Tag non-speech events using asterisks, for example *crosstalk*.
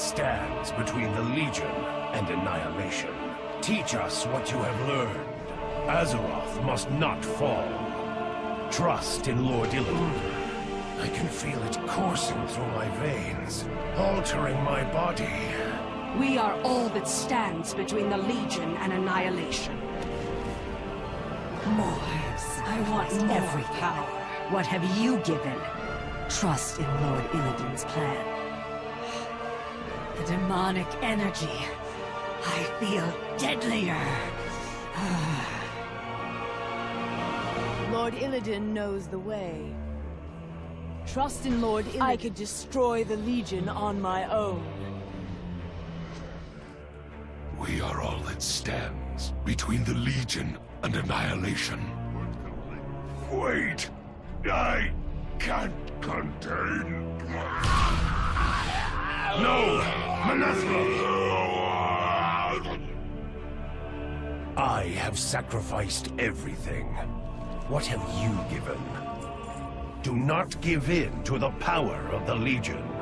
stands between the Legion and annihilation. Teach us what you have learned. Azeroth must not fall. Trust in Lord Illidan. I can feel it coursing through my veins, altering my body. We are all that stands between the Legion and annihilation. More. I want every power. What have you given? Trust in Lord Illidan's plan. The demonic energy. I feel deadlier. *sighs* Lord Illidan knows the way. Trust in Lord Illidan. I could destroy the Legion on my own. We are all that stands between the Legion and annihilation. Wait! I can't contain... No! Manethra! I have sacrificed everything. What have you given? Do not give in to the power of the Legion.